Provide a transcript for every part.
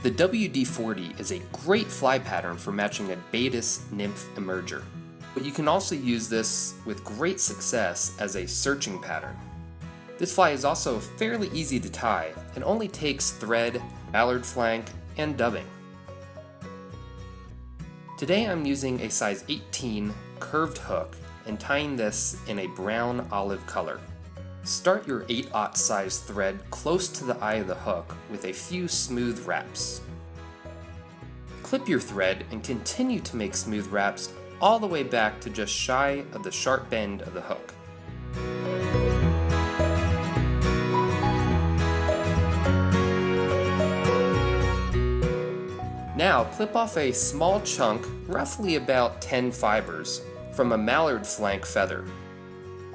The WD-40 is a great fly pattern for matching a Baetis nymph emerger, but you can also use this with great success as a searching pattern. This fly is also fairly easy to tie and only takes thread, mallard flank, and dubbing. Today I'm using a size 18 curved hook and tying this in a brown olive color. Start your 8-aught size thread close to the eye of the hook with a few smooth wraps. Clip your thread and continue to make smooth wraps all the way back to just shy of the sharp bend of the hook. Now clip off a small chunk, roughly about 10 fibers, from a mallard flank feather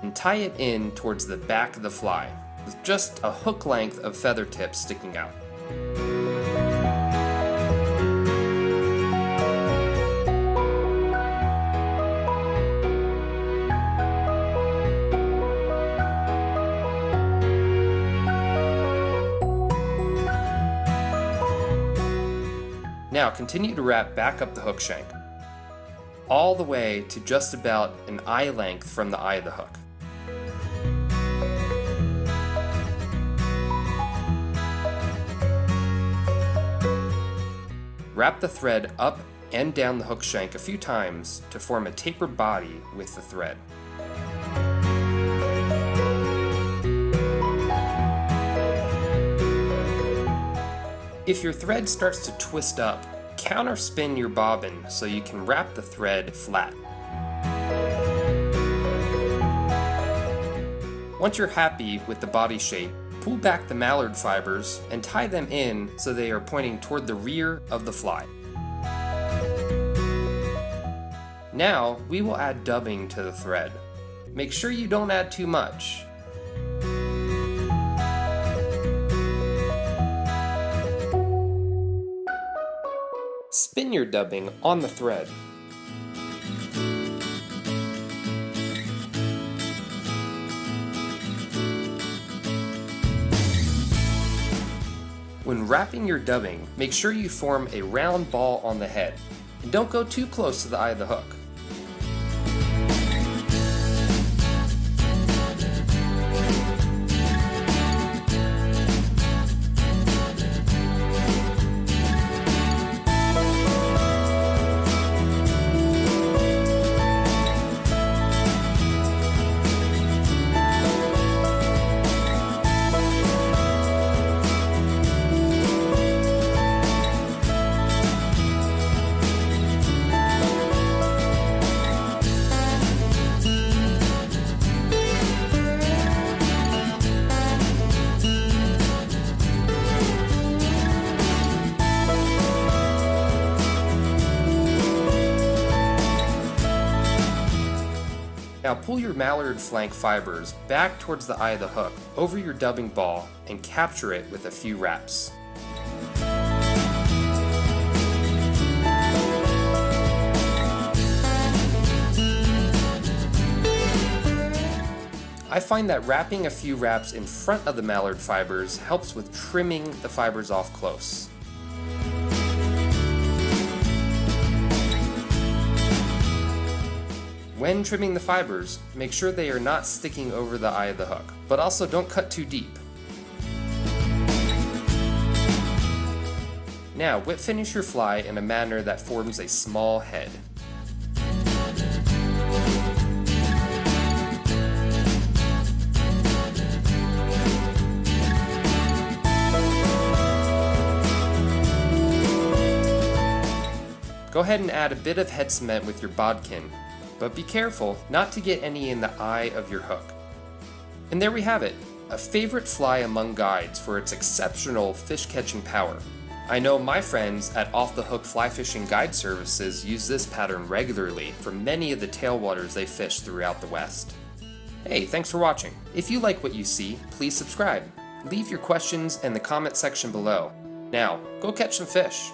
and tie it in towards the back of the fly, with just a hook length of feather tips sticking out. Now continue to wrap back up the hook shank, all the way to just about an eye length from the eye of the hook. Wrap the thread up and down the hook shank a few times to form a taper body with the thread. If your thread starts to twist up, counterspin your bobbin so you can wrap the thread flat. Once you're happy with the body shape, Pull back the mallard fibers and tie them in so they are pointing toward the rear of the fly. Now, we will add dubbing to the thread. Make sure you don't add too much. Spin your dubbing on the thread. Wrapping your dubbing, make sure you form a round ball on the head, and don't go too close to the eye of the hook. Now pull your mallard flank fibers back towards the eye of the hook, over your dubbing ball, and capture it with a few wraps. I find that wrapping a few wraps in front of the mallard fibers helps with trimming the fibers off close. When trimming the fibers, make sure they are not sticking over the eye of the hook, but also don't cut too deep. Now, whip finish your fly in a manner that forms a small head. Go ahead and add a bit of head cement with your bodkin but be careful not to get any in the eye of your hook. And there we have it, a favorite fly among guides for its exceptional fish catching power. I know my friends at Off the Hook Fly Fishing Guide Services use this pattern regularly for many of the tailwaters they fish throughout the West. Hey, thanks for watching. If you like what you see, please subscribe. Leave your questions in the comment section below. Now, go catch some fish.